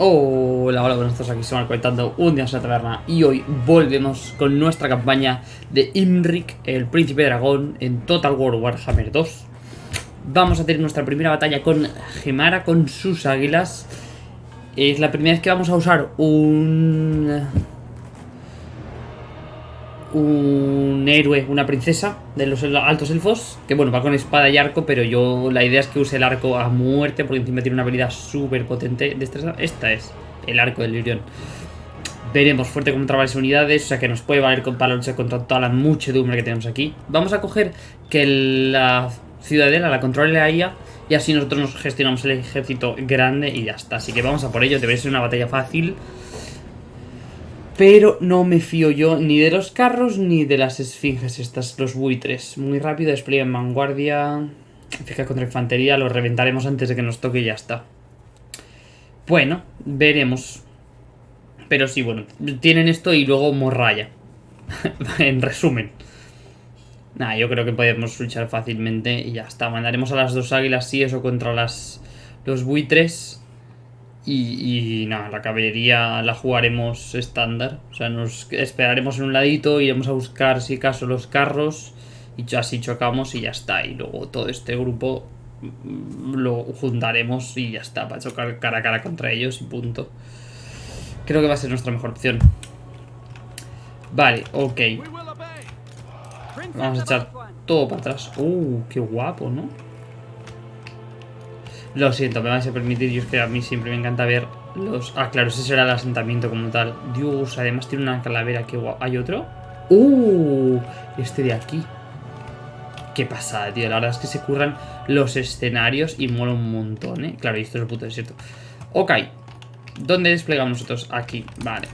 Hola, hola, buenos días, aquí estamos conectando un día en la taberna y hoy volvemos con nuestra campaña de Imrik, el príncipe dragón, en Total War Warhammer 2. Vamos a tener nuestra primera batalla con Gemara, con sus águilas. Es la primera vez que vamos a usar un... Un héroe, una princesa de los altos elfos Que bueno, va con espada y arco Pero yo la idea es que use el arco a muerte Porque encima tiene una habilidad súper potente de Esta es el arco del Lirion. Veremos fuerte contra varias unidades O sea que nos puede valer para luchar contra toda la muchedumbre que tenemos aquí. Vamos a coger que la ciudadela la controle la Y así nosotros nos gestionamos el ejército grande y ya está. Así que vamos a por ello, debería ser una batalla fácil pero no me fío yo ni de los carros ni de las esfinges estas, los buitres. Muy rápido, despliegue en vanguardia. Fija contra infantería, lo reventaremos antes de que nos toque y ya está. Bueno, veremos. Pero sí, bueno, tienen esto y luego morralla. en resumen. Nada, yo creo que podemos luchar fácilmente y ya está. Mandaremos a las dos águilas, sí, eso contra las los buitres. Y, nada, la caballería la jugaremos estándar. O sea, nos esperaremos en un ladito, iremos a buscar si acaso los carros y así chocamos y ya está. Y luego todo este grupo mm, lo juntaremos y ya está, para chocar cara a cara contra ellos y punto. Creo que va a ser nuestra mejor opción. Vale, ok. Vamos a echar todo para atrás. Uh, qué guapo, ¿no? Lo siento, me vais a permitir, yo es que a mí siempre me encanta ver los... Ah, claro, ese será el asentamiento como tal. Dios, además tiene una calavera que guapo. ¿Hay otro? ¡Uh! Este de aquí. Qué pasada, tío. La verdad es que se curran los escenarios y mola un montón, ¿eh? Claro, y esto es el puto desierto. Ok. ¿Dónde desplegamos nosotros? Aquí, vale.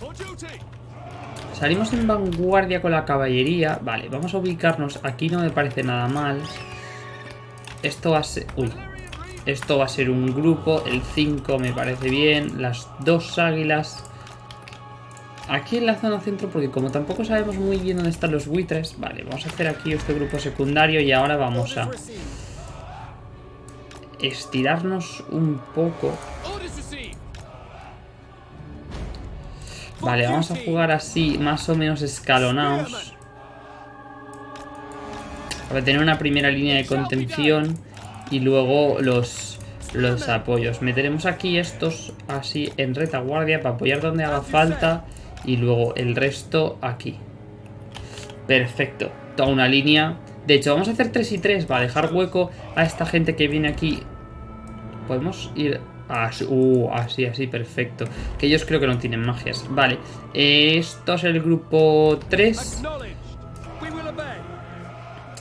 Salimos en vanguardia con la caballería. Vale, vamos a ubicarnos. Aquí no me parece nada mal. Esto va a ser... Uy, esto va a ser un grupo, el 5 me parece bien, las dos águilas. Aquí en la zona centro, porque como tampoco sabemos muy bien dónde están los buitres, vale, vamos a hacer aquí este grupo secundario y ahora vamos a estirarnos un poco. Vale, vamos a jugar así, más o menos escalonados. Para tener una primera línea de contención y luego los, los apoyos. Meteremos aquí estos así en retaguardia para apoyar donde haga falta y luego el resto aquí. Perfecto, toda una línea. De hecho, vamos a hacer 3 y 3 para dejar hueco a esta gente que viene aquí. Podemos ir así, uh, así, así, perfecto. Que ellos creo que no tienen magias. Vale, esto es el grupo 3.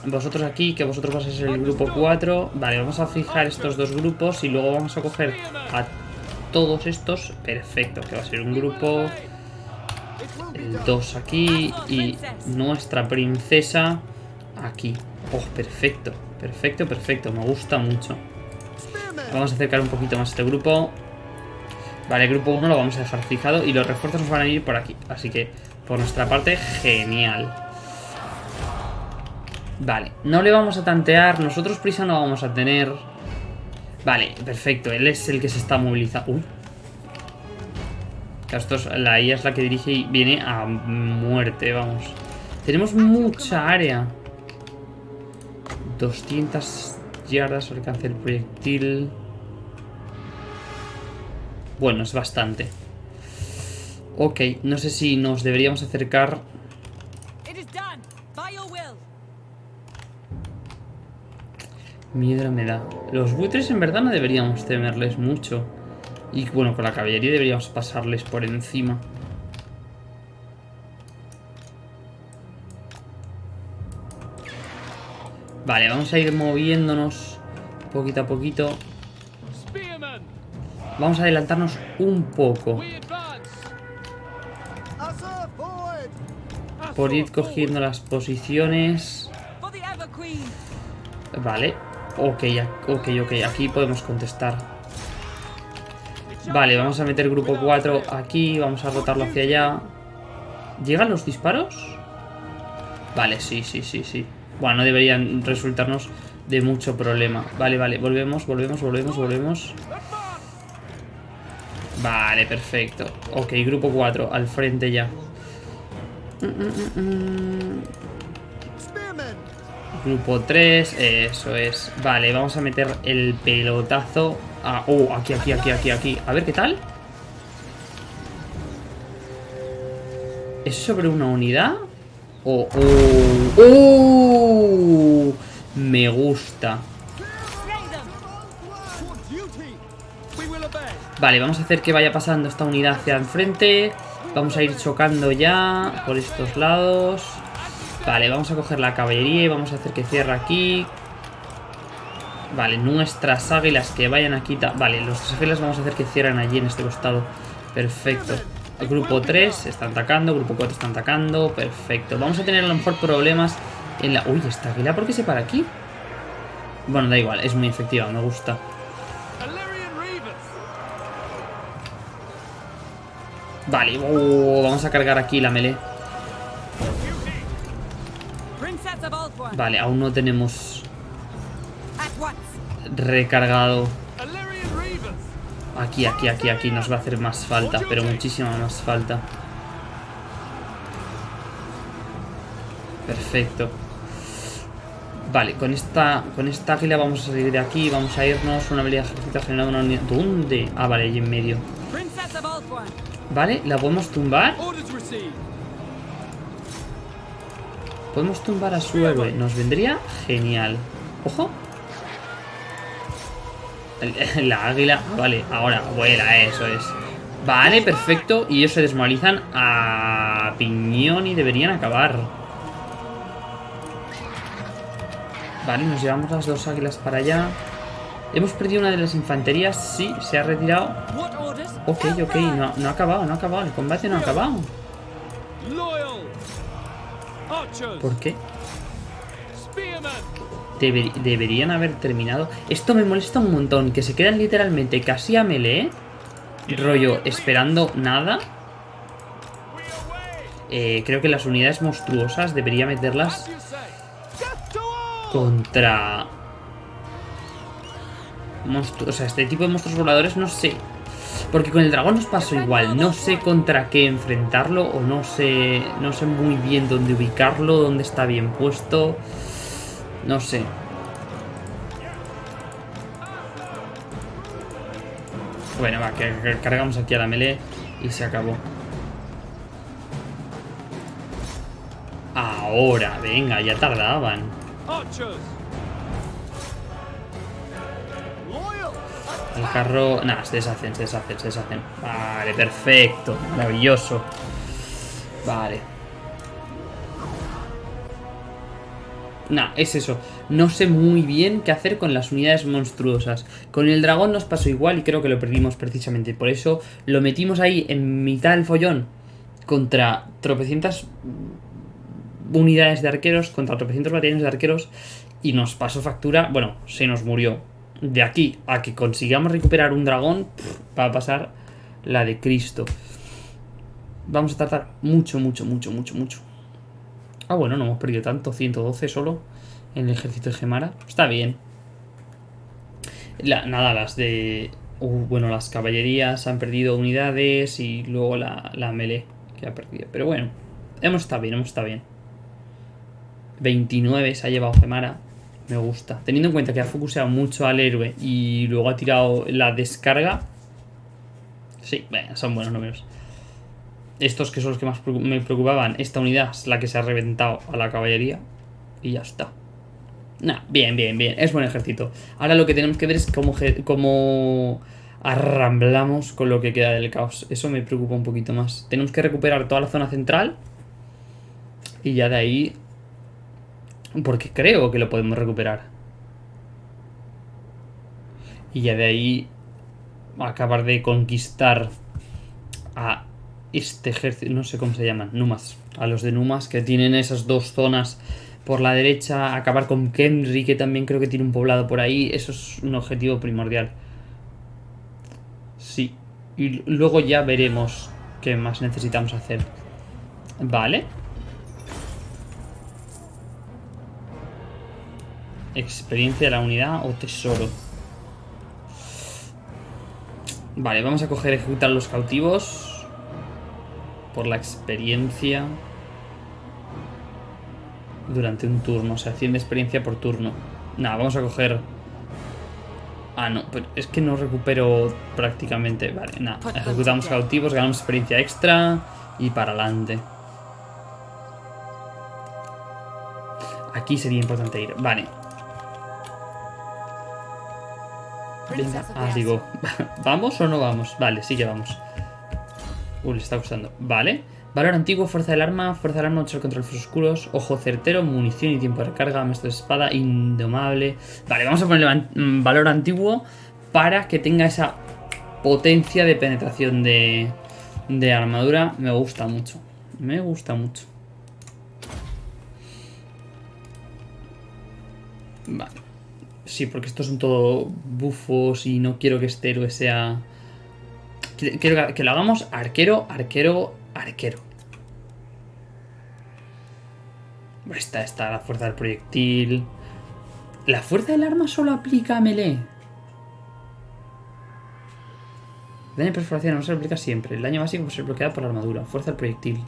Vosotros aquí, que vosotros vais a ser el grupo 4. Vale, vamos a fijar estos dos grupos y luego vamos a coger a todos estos. Perfecto, que va a ser un grupo... 2 aquí y nuestra princesa aquí. Oh, perfecto, perfecto, perfecto. Me gusta mucho. Vamos a acercar un poquito más este grupo. Vale, el grupo 1 lo vamos a dejar fijado y los refuerzos nos van a ir por aquí. Así que, por nuestra parte, genial. Vale, no le vamos a tantear, nosotros prisa no vamos a tener. Vale, perfecto, él es el que se está movilizando. Uy. Esto es, la IA es la que dirige y viene a muerte, vamos. Tenemos mucha área. 200 yardas alcance el proyectil. Bueno, es bastante. Ok, no sé si nos deberíamos acercar Miedo me da. Los buitres en verdad no deberíamos temerles mucho. Y bueno, con la caballería deberíamos pasarles por encima. Vale, vamos a ir moviéndonos poquito a poquito. Vamos a adelantarnos un poco. Por ir cogiendo las posiciones. Vale, Ok, ok, ok. Aquí podemos contestar. Vale, vamos a meter grupo 4 aquí. Vamos a rotarlo hacia allá. ¿Llegan los disparos? Vale, sí, sí, sí, sí. Bueno, no deberían resultarnos de mucho problema. Vale, vale, volvemos, volvemos, volvemos, volvemos. Vale, perfecto. Ok, grupo 4, al frente ya. Mm, mm, mm, grupo 3, eso es. Vale, vamos a meter el pelotazo. A... Oh, aquí, aquí, aquí, aquí, aquí. A ver, ¿qué tal? ¿Es sobre una unidad? Oh, oh, oh. Me gusta. Vale, vamos a hacer que vaya pasando esta unidad hacia enfrente. Vamos a ir chocando ya por estos lados. Vale, vamos a coger la caballería y vamos a hacer que cierre aquí. Vale, nuestras águilas que vayan aquí. Vale, nuestras águilas vamos a hacer que cierren allí en este costado. Perfecto. El grupo 3 está atacando, grupo 4 está atacando. Perfecto. Vamos a tener a lo mejor problemas en la... Uy, esta águila, ¿por qué se para aquí? Bueno, da igual, es muy efectiva, me gusta. Vale, uh, vamos a cargar aquí la melee. Vale, aún no tenemos recargado. Aquí, aquí, aquí, aquí nos va a hacer más falta, pero muchísima más falta. Perfecto. Vale, con esta con esta águila vamos a salir de aquí, vamos a irnos. Una habilidad ejército generando una unidad. ¿Dónde? Ah, vale, allí en medio. Vale, ¿la podemos tumbar? Podemos tumbar a su héroe. Nos vendría genial. ¡Ojo! La águila... Vale, ahora vuela, eso es. Vale, perfecto. Y ellos se desmoralizan a piñón y deberían acabar. Vale, nos llevamos las dos águilas para allá. Hemos perdido una de las infanterías. Sí, se ha retirado. Ok, ok, no, no ha acabado, no ha acabado. El combate no ha acabado. ¿Por qué? deberían haber terminado. Esto me molesta un montón, que se quedan literalmente casi a melee. Rollo, esperando nada. Eh, creo que las unidades monstruosas debería meterlas contra... o sea, este tipo de monstruos voladores no sé porque con el dragón nos pasó igual. No sé contra qué enfrentarlo o no sé, no sé muy bien dónde ubicarlo, dónde está bien puesto. No sé. Bueno, va, que cargamos aquí a la melee y se acabó. Ahora, venga, ya tardaban. El carro... Nada, se deshacen, se deshacen, se deshacen. Vale, perfecto. Maravilloso. Vale. Nah, es eso. No sé muy bien qué hacer con las unidades monstruosas. Con el dragón nos pasó igual y creo que lo perdimos precisamente. Por eso lo metimos ahí en mitad del follón contra tropecientas unidades de arqueros, contra tropecientos batallones de arqueros y nos pasó factura. Bueno, se nos murió de aquí a que consigamos recuperar un dragón, va a pasar la de Cristo. Vamos a tardar mucho, mucho, mucho, mucho, mucho. Ah, bueno, no hemos perdido tanto. 112 solo en el ejército de Gemara. Está bien. nada, las de... Uh, bueno, las caballerías han perdido unidades y luego la, la melee que ha perdido. Pero bueno, hemos estado bien, hemos estado bien. 29 se ha llevado Gemara. Me gusta. Teniendo en cuenta que ha focuseado mucho al héroe y luego ha tirado la descarga. Sí, son buenos números. Estos que son los que más me preocupaban. Esta unidad es la que se ha reventado a la caballería. Y ya está. Nah, bien, bien, bien. Es buen ejército. Ahora lo que tenemos que ver es cómo, cómo arramblamos con lo que queda del caos. Eso me preocupa un poquito más. Tenemos que recuperar toda la zona central. Y ya de ahí porque creo que lo podemos recuperar. Y ya de ahí acabar de conquistar a este ejército, no sé cómo se llaman, Numas. A los de Numas que tienen esas dos zonas por la derecha, acabar con Kenry que también creo que tiene un poblado por ahí. Eso es un objetivo primordial. Sí. Y luego ya veremos qué más necesitamos hacer. Vale. Experiencia de la unidad o tesoro. Vale, vamos a coger ejecutar los cautivos. Por la experiencia. Durante un turno, o sea, 100 de experiencia por turno. Nada, vamos a coger... Ah, no, pero es que no recupero prácticamente. Vale, nada, ejecutamos cautivos, ganamos experiencia extra y para adelante. Aquí sería importante ir. Vale. Venga, ah, digo, ¿vamos o no vamos? Vale, sí que vamos. Uy, le está gustando. Vale. Valor antiguo, fuerza del arma, fuerza del arma, contra control oscuros, ojo certero, munición y tiempo de recarga, maestro de espada, indomable. Vale, vamos a ponerle mm, valor antiguo para que tenga esa potencia de penetración de, de armadura. Me gusta mucho. Me gusta mucho. Vale. Sí, porque estos son todo bufos y no quiero que este héroe sea... Quiero que lo hagamos arquero, arquero, arquero. Esta está la fuerza del proyectil. ¿La fuerza del arma solo aplica a melee? Daño de perforación no se aplica siempre. El daño básico se bloquea por la armadura. Fuerza del proyectil.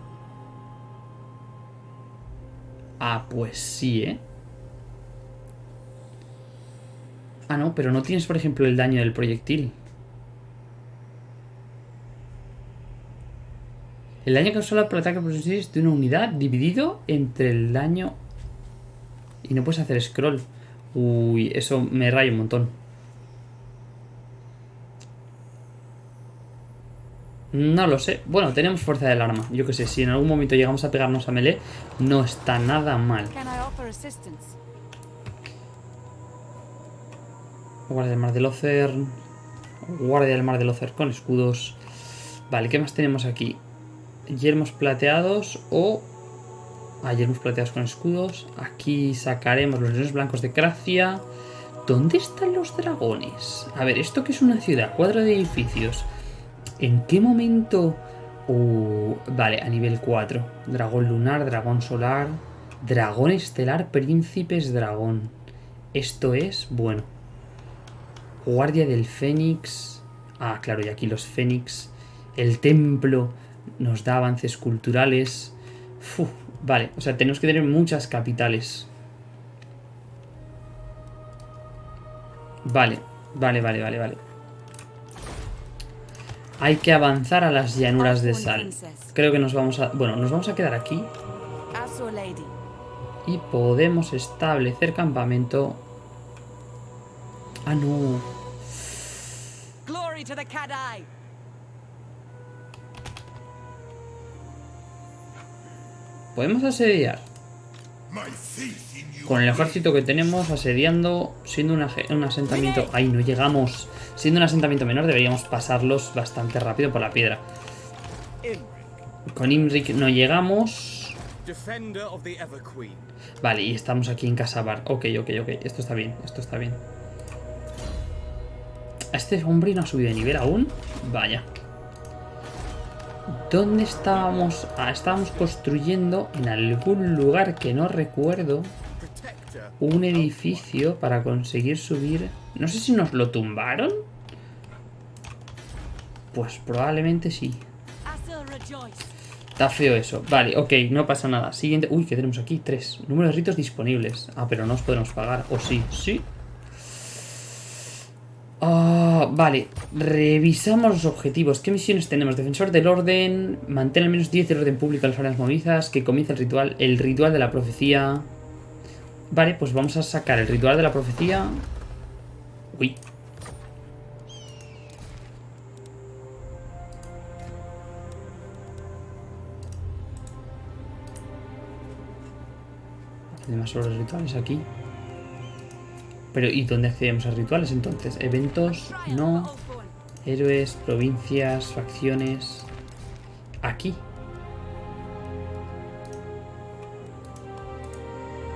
Ah, pues sí, ¿eh? Ah, no, pero no tienes, por ejemplo, el daño del proyectil. El daño causado por ataque es de una unidad dividido entre el daño... Y no puedes hacer scroll. Uy, eso me raya un montón. No lo sé. Bueno, tenemos fuerza del arma. Yo que sé, si en algún momento llegamos a pegarnos a melee, no está nada mal. Guardia del Mar del Ocer. Guardia del Mar del Ocer con escudos. Vale, ¿qué más tenemos aquí? Yermos plateados o... Ah, yermos plateados con escudos. Aquí sacaremos los leones blancos de Cracia. ¿Dónde están los dragones? A ver, ¿esto que es una ciudad? Cuadro de edificios. ¿En qué momento...? Uh, vale, a nivel 4. Dragón lunar, dragón solar... Dragón estelar, príncipes dragón. Esto es... Bueno, Guardia del Fénix. Ah, claro, y aquí los Fénix. El templo nos da avances culturales. vale, o sea, tenemos que tener muchas capitales. Vale, vale, vale, vale, vale. Hay que avanzar a las llanuras de sal. Creo que nos vamos a... Bueno, nos vamos a quedar aquí. Y podemos establecer campamento... Ah, no. Podemos asediar. Con el ejército que tenemos asediando, siendo un asentamiento... ¡Ay, no llegamos! Siendo un asentamiento menor deberíamos pasarlos bastante rápido por la piedra. Con Imric no llegamos. Vale, y estamos aquí en Casabar. Ok, ok, ok. Esto está bien, esto está bien. ¿Este hombre no ha subido de nivel aún? Vaya. ¿Dónde estábamos? Ah, estábamos construyendo en algún lugar que no recuerdo un edificio para conseguir subir... No sé si nos lo tumbaron. Pues probablemente sí. Está feo eso. Vale, ok, no pasa nada. Siguiente... Uy, ¿qué tenemos aquí? Tres. Número de ritos disponibles. Ah, pero no os podemos pagar. ¿O sí? Sí, Ah, vale, revisamos los objetivos. ¿Qué misiones tenemos? Defensor del orden, mantén al menos 10 del orden público en las áreas movidas, que comience el ritual, el ritual de la profecía. Vale, pues vamos a sacar el ritual de la profecía. Uy. Además, sobre rituales aquí. Pero ¿y dónde accedemos a rituales entonces? Eventos, no. Héroes, provincias, facciones. Aquí.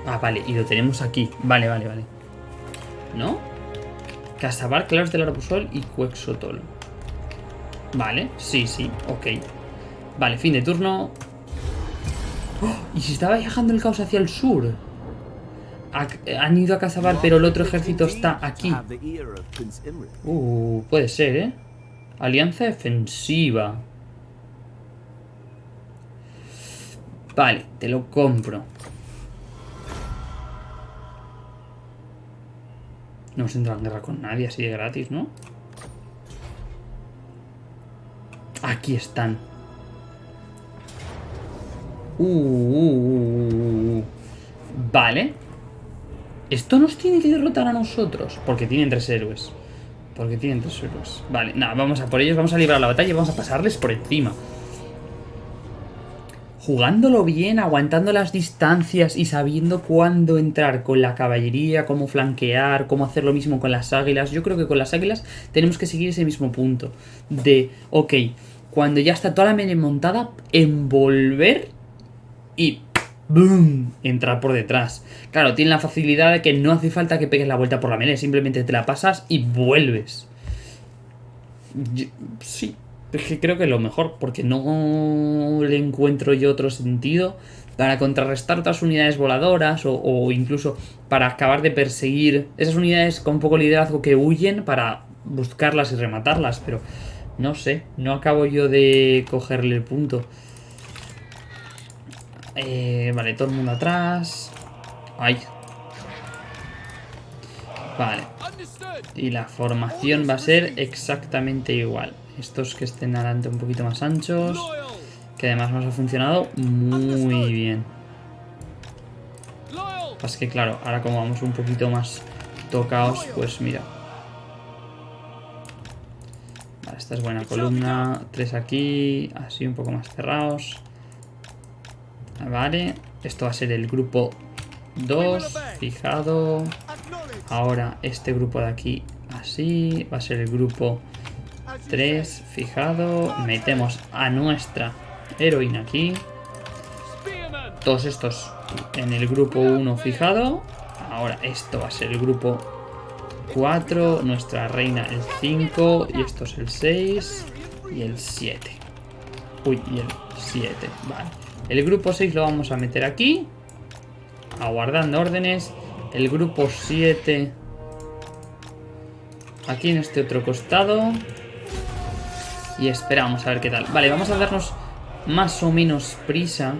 Ah, vale, y lo tenemos aquí. Vale, vale, vale. ¿No? Casabar, Claros del Arbusol y Cuexotol. Vale, sí, sí, ok. Vale, fin de turno. ¡Oh! ¿Y si estaba viajando el caos hacia el sur? Han ido a Casabar, pero el otro ejército está aquí. Uh, puede ser, ¿eh? Alianza defensiva. Vale, te lo compro. No se entra en guerra con nadie así de gratis, ¿no? Aquí están. Uh, uh, uh, uh, vale. Esto nos tiene que derrotar a nosotros. Porque tienen tres héroes. Porque tienen tres héroes. Vale, nada, vamos a por ellos. Vamos a librar la batalla y vamos a pasarles por encima. Jugándolo bien, aguantando las distancias y sabiendo cuándo entrar con la caballería, cómo flanquear, cómo hacer lo mismo con las águilas. Yo creo que con las águilas tenemos que seguir ese mismo punto. De, ok, cuando ya está toda la media montada, envolver y ¡boom! entrar por detrás. Claro, tiene la facilidad de que no hace falta que pegues la vuelta por la melee, simplemente te la pasas y vuelves. sí, es que creo que es lo mejor, porque no le encuentro yo otro sentido para contrarrestar otras unidades voladoras o, o incluso para acabar de perseguir esas unidades con poco liderazgo que huyen para buscarlas y rematarlas, pero no sé, no acabo yo de cogerle el punto. Eh, vale, todo el mundo atrás. Ay. Vale. Y la formación va a ser exactamente igual. Estos que estén adelante un poquito más anchos. Que además nos ha funcionado muy bien. Así que claro, ahora como vamos un poquito más tocados, pues mira. Vale, esta es buena columna. Tres aquí, así un poco más cerrados. Vale, esto va a ser el grupo 2, fijado. Ahora este grupo de aquí así, va a ser el grupo 3, fijado. Metemos a nuestra heroína aquí. Todos estos en el grupo 1 fijado. Ahora esto va a ser el grupo 4, nuestra reina el 5 y esto es el 6 y el 7. Uy, y el 7, vale. El grupo 6 lo vamos a meter aquí. Aguardando órdenes. El grupo 7. Aquí en este otro costado. Y esperamos a ver qué tal. Vale, vamos a darnos más o menos prisa.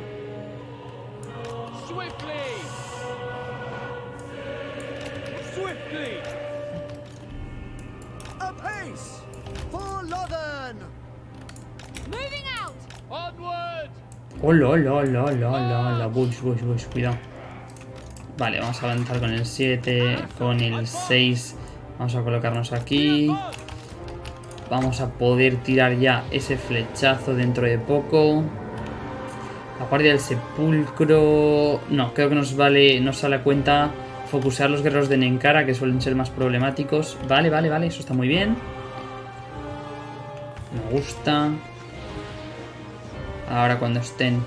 Hola, hola, hola, hola, hola, Bush, bush, bush, cuidado. Vale, vamos a avanzar con el 7, con el 6. Vamos a colocarnos aquí. Vamos a poder tirar ya ese flechazo dentro de poco. La guardia del sepulcro... No, creo que nos vale, nos sale a cuenta focusar los guerreros de Nenkara, que suelen ser más problemáticos. Vale, vale, vale, eso está muy bien. Me gusta. Ahora cuando estén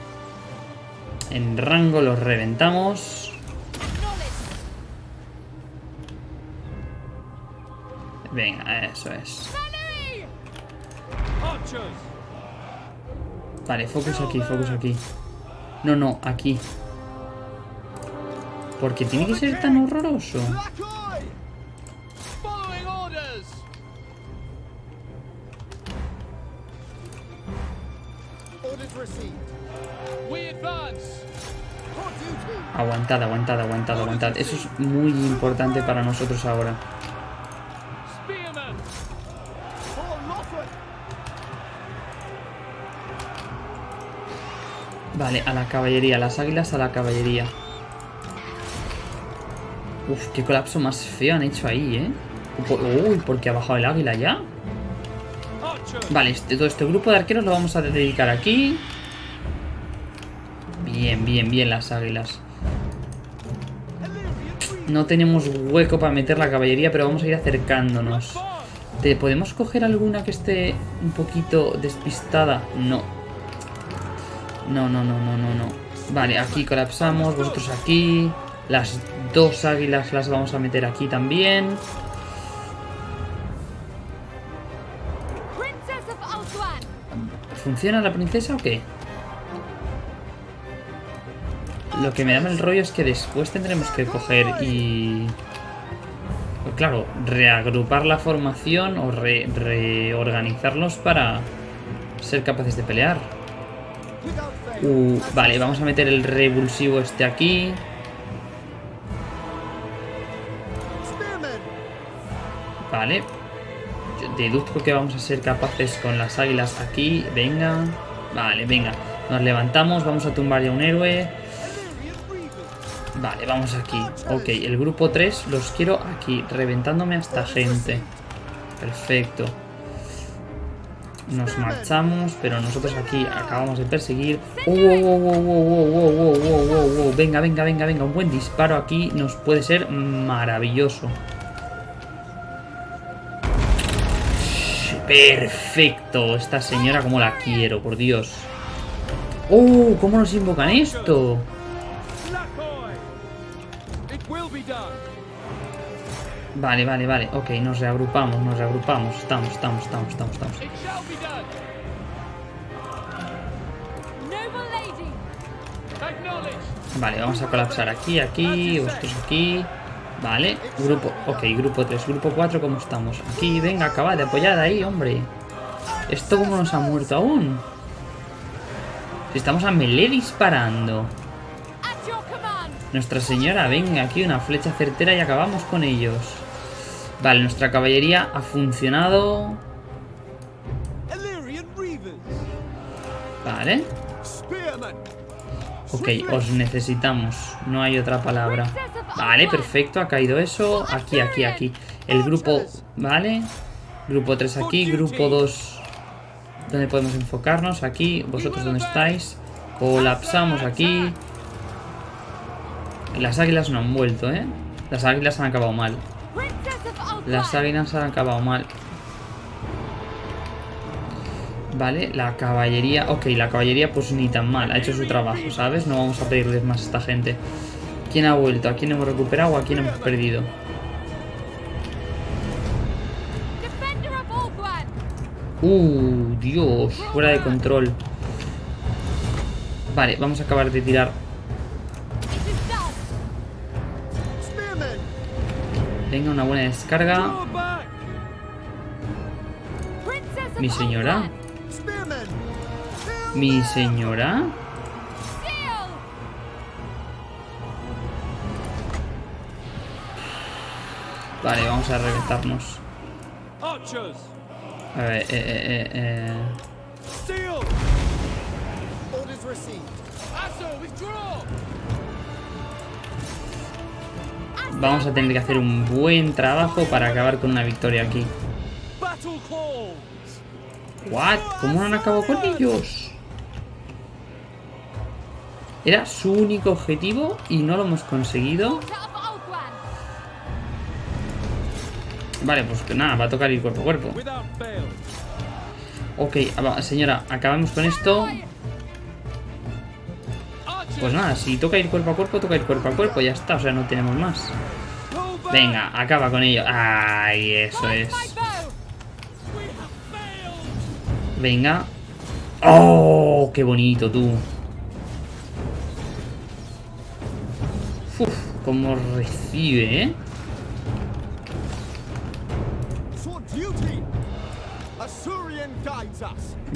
en rango los reventamos. Venga, eso es. Vale, focus aquí, focus aquí. No, no, aquí. ¿Por qué tiene que ser tan horroroso? Aguantad, aguantad, aguantad, aguantad. Eso es muy importante para nosotros ahora. Vale, a la caballería, las águilas a la caballería. Uf, qué colapso más feo han hecho ahí, ¿eh? Uy, porque ha bajado el águila ya. Vale, este, todo este grupo de arqueros lo vamos a dedicar aquí. Bien, bien, bien las águilas. No tenemos hueco para meter la caballería, pero vamos a ir acercándonos. ¿Podemos coger alguna que esté un poquito despistada? No. No, no, no, no, no, no. Vale, aquí colapsamos, vosotros aquí. Las dos águilas las vamos a meter aquí también. ¿Funciona la princesa o qué? Lo que me da el rollo es que después tendremos que coger y... claro, reagrupar la formación o re- reorganizarlos para ser capaces de pelear. Vale, vamos a meter el revulsivo este aquí. Vale. Deduzco que vamos a ser capaces con las águilas aquí. Venga. Vale, venga. Nos levantamos, vamos a tumbar ya un héroe. Vale, vamos aquí. Ok, el grupo 3 los quiero aquí, reventándome a esta gente. Perfecto. Nos marchamos, pero nosotros aquí acabamos de perseguir. ¡Wow, wow, wow, wow, wow, wow, wow, Venga, venga, venga, venga. Un buen disparo aquí nos puede ser maravilloso. Perfecto. Esta señora como la quiero, por Dios. ¡Oh! ¿Cómo nos invocan esto? Vale, vale, vale. Ok, nos reagrupamos, nos reagrupamos. Estamos, estamos, estamos, estamos, estamos. Vale, vamos a colapsar aquí, aquí, vosotros aquí. Vale, grupo, ok, grupo 3, grupo 4, ¿cómo estamos? Aquí, venga, acaba de apoyar ahí, hombre. ¿Esto cómo nos ha muerto aún? Estamos a melee disparando. Nuestra señora, venga, aquí una flecha certera y acabamos con ellos. Vale, nuestra caballería ha funcionado. Vale. Ok, os necesitamos. No hay otra palabra. Vale, perfecto. Ha caído eso. Aquí, aquí, aquí. El grupo... Vale. Grupo 3 aquí. Grupo 2... ¿Dónde podemos enfocarnos? Aquí. ¿Vosotros dónde estáis? Colapsamos aquí. Las águilas no han vuelto, ¿eh? Las águilas han acabado mal. Las águilas han acabado mal. Vale, la caballería... Ok, la caballería pues ni tan mal. Ha hecho su trabajo, ¿sabes? No vamos a pedirles más a esta gente. ¿Quién ha vuelto? ¿A quién hemos recuperado o a quién hemos perdido? Uh, Dios, fuera de control. Vale, vamos a acabar de tirar. Venga, una buena descarga. Mi señora. Mi señora. Vale, vamos a reventarnos. A ver, eh, eh, eh, eh. Vamos a tener que hacer un buen trabajo para acabar con una victoria aquí. ¿What? ¿Cómo no han acabado con ellos? Era su único objetivo y no lo hemos conseguido. Vale, pues que nada, va a tocar ir cuerpo a cuerpo. Ok, señora, acabamos con esto. Pues nada, si toca ir cuerpo a cuerpo, toca ir cuerpo a cuerpo, ya está, o sea, no tenemos más. Venga, acaba con ello. Ay, eso es. Venga. ¡Oh! ¡Qué bonito, tú! Uf, cómo recibe, ¿eh?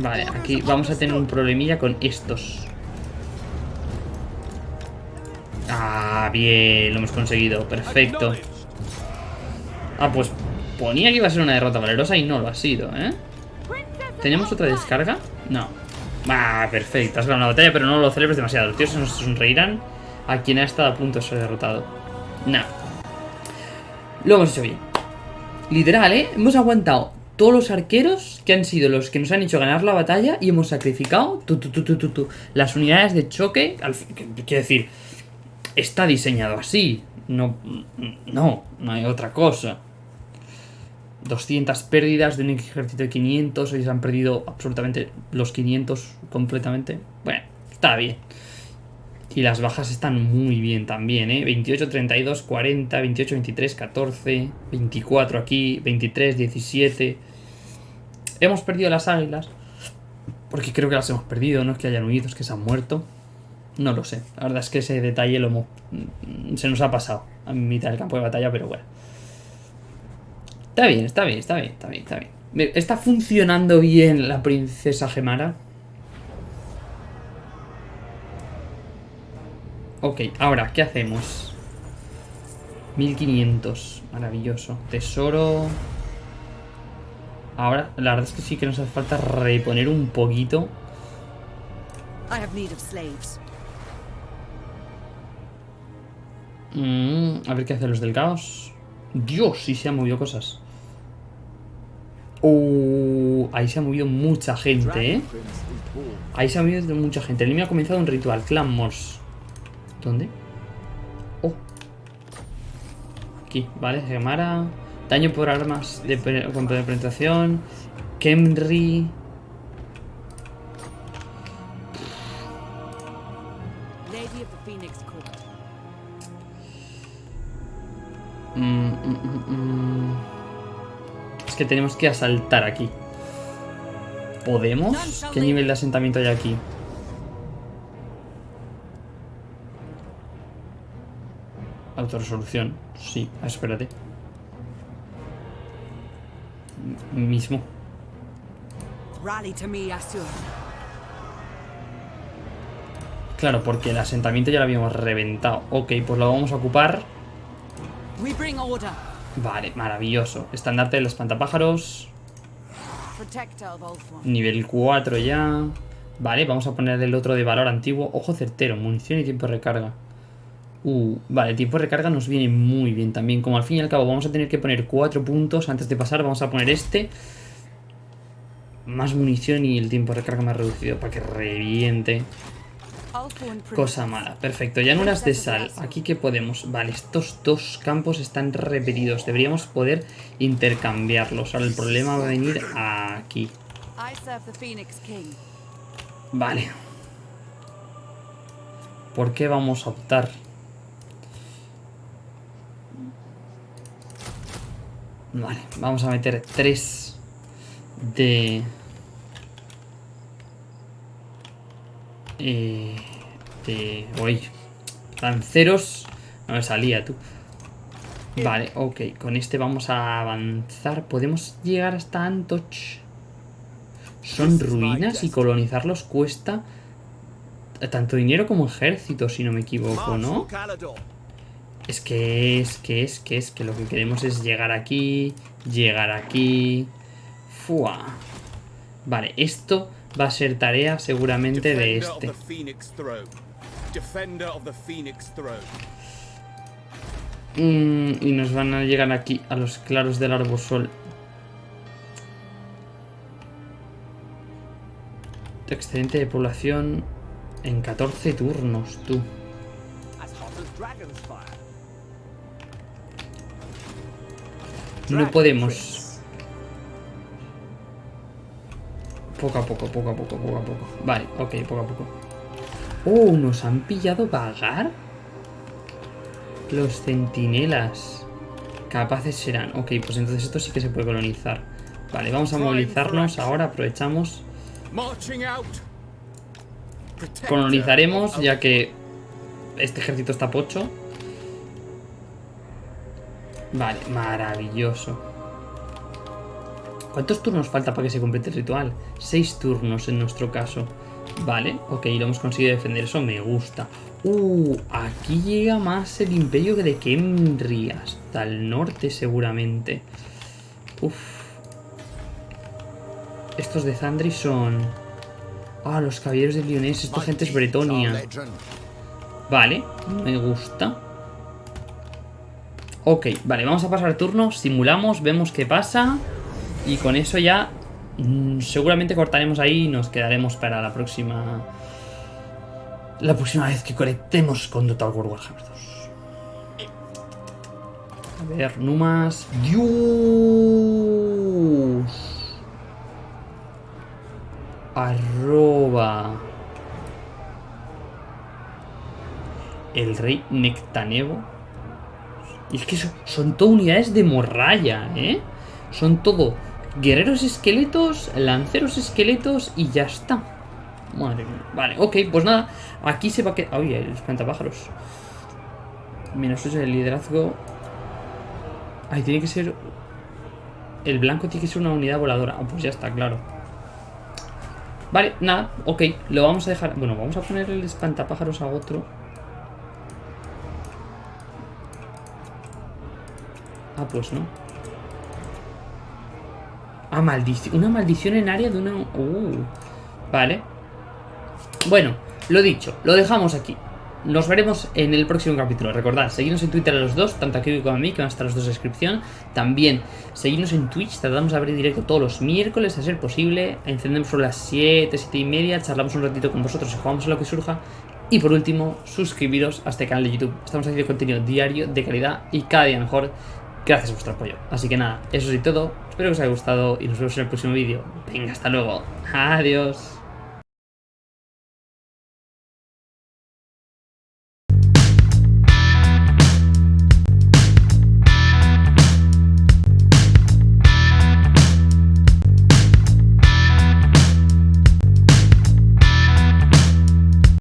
Vale, aquí vamos a tener un problemilla con estos. Bien, lo hemos conseguido. Perfecto. Ah, pues ponía que iba a ser una derrota valerosa y no lo ha sido, ¿eh? ¿Tenemos otra descarga? No. Ah, perfecto. Has ganado la batalla, pero no lo celebres demasiado. Los se nos sonreirán a quien ha estado a punto de ser derrotado. Nah. Lo hemos hecho bien. Literal, ¿eh? Hemos aguantado todos los arqueros que han sido los que nos han hecho ganar la batalla y hemos sacrificado las unidades de choque. Quiero decir, está diseñado así. No, no, no hay otra cosa. 200 pérdidas de un ejército de 500. Hoy se han perdido absolutamente los 500 completamente. Bueno, está bien. Y las bajas están muy bien también, ¿eh? 28, 32, 40, 28, 23, 14, 24 aquí, 23, 17. Hemos perdido las águilas. Porque creo que las hemos perdido, no es que hayan huido, es que se han muerto. No lo sé. La verdad es que ese detalle lo hemos- se nos ha pasado a mitad del campo de batalla, pero bueno. Está bien, está bien, está bien, está bien, está bien. ¿Está funcionando bien la princesa Gemara? Ok, ahora, ¿qué hacemos? 1500, maravilloso. Tesoro... Ahora, la verdad es que sí que nos hace falta reponer un poquito. Mm, a ver qué hacen los del caos. Dios, sí se han movido cosas. Uh, ahí se ha movido mucha gente, ¿eh? Ahí se ha movido mucha gente. El enemigo ha comenzado un ritual. Clan Morse. ¿Dónde? Oh. Aquí, vale. Gemara. Daño por armas de con penetración. Kemri. Que tenemos que asaltar aquí. ¿Podemos? ¿Qué nivel de asentamiento hay aquí? Autoresolución. Sí, espérate. Mismo. Claro, porque el asentamiento ya lo habíamos reventado. Ok, pues lo vamos a ocupar. Vale, maravilloso. Estandarte del espantapájaros. Nivel 4 ya. Vale, vamos a poner el otro de valor antiguo. Ojo certero, munición y tiempo de recarga. Uh, vale, tiempo de recarga nos viene muy bien también. Como al fin y al cabo vamos a tener que poner 4 puntos antes de pasar, vamos a poner este. Más munición y el tiempo de recarga más reducido para que reviente. Cosa mala, perfecto. Llanuras de sal. Aquí que podemos. Vale, estos dos campos están repetidos. Deberíamos poder intercambiarlos. Ahora el problema va a venir aquí. Vale. ¿Por qué vamos a optar? Vale, vamos a meter tres de... Eh, de... Uy, lanceros. No me salía tú. Vale, ok. Con este vamos a avanzar. Podemos llegar hasta Antoch. Son ruinas y colonizarlos cuesta tanto dinero como ejército, si no me equivoco, ¿no? Es que es, que es, que es, que lo que queremos es llegar aquí, llegar aquí. Fua. Vale, esto va a ser tarea seguramente de este. Mm, y nos van a llegar aquí a los claros del arbosol. Excedente de población en 14 turnos, tú. No podemos. Poco a poco, poco a poco, poco a poco. Vale, ok, poco a poco. Oh, nos han pillado vagar. Los centinelas. Capaces serán. Ok, pues entonces esto sí que se puede colonizar. Vale, vamos a movilizarnos ahora, aprovechamos. Colonizaremos ya que este ejército está pocho. Vale, maravilloso. ¿Cuántos turnos falta para que se complete el ritual? Seis turnos en nuestro caso. Vale, ok, lo hemos conseguido defender. Eso me gusta. Uh, aquí llega más el imperio de Kemri. Hasta el norte seguramente. Uf. Estos de Zandri son... Ah, los caballeros de Lyonés. Esta gente es Bretonia. Vale, me gusta. Ok, vale, vamos a pasar turno, simulamos, vemos qué pasa. Y con eso ya mm, seguramente cortaremos ahí y nos quedaremos para la próxima... La próxima vez que conectemos con Total War Warhammer 2. A ver, Numas... ¡Dios! Arroba... El rey Nectanevo. Y es que son, son todo unidades de morralla, ¿eh? Son todo guerreros esqueletos, lanceros esqueletos y ya está. Madre mía. Vale, ok, pues nada. Aquí se va a quedar... Oye, el espantapájaros. Menos 8 de liderazgo. Ay, tiene que ser... El blanco tiene que ser una unidad voladora. Ah, pues ya está, claro. Vale, nada, ok. Lo vamos a dejar... Bueno, vamos a poner el espantapájaros a otro. Ah, pues no. Ah, maldición. Una maldición en área de una... Uh, vale. Bueno, lo dicho, lo dejamos aquí. Nos veremos en el próximo capítulo. Recordad, seguidnos en Twitter a los dos, tanto a Kiwi como a mí, que van a estar los dos en descripción. También, seguidnos en Twitch, tratamos de abrir directo todos los miércoles, a ser posible. Encendemos sobre las 7, 7 y media, charlamos un ratito con vosotros y jugamos a lo que surja. Y por último, suscribiros a este canal de YouTube. Estamos haciendo contenido diario, de calidad y cada día mejor. Gracias a vuestro apoyo. Así que nada, eso es todo. Espero que os haya gustado y nos vemos en el próximo vídeo. Venga, hasta luego. Adiós.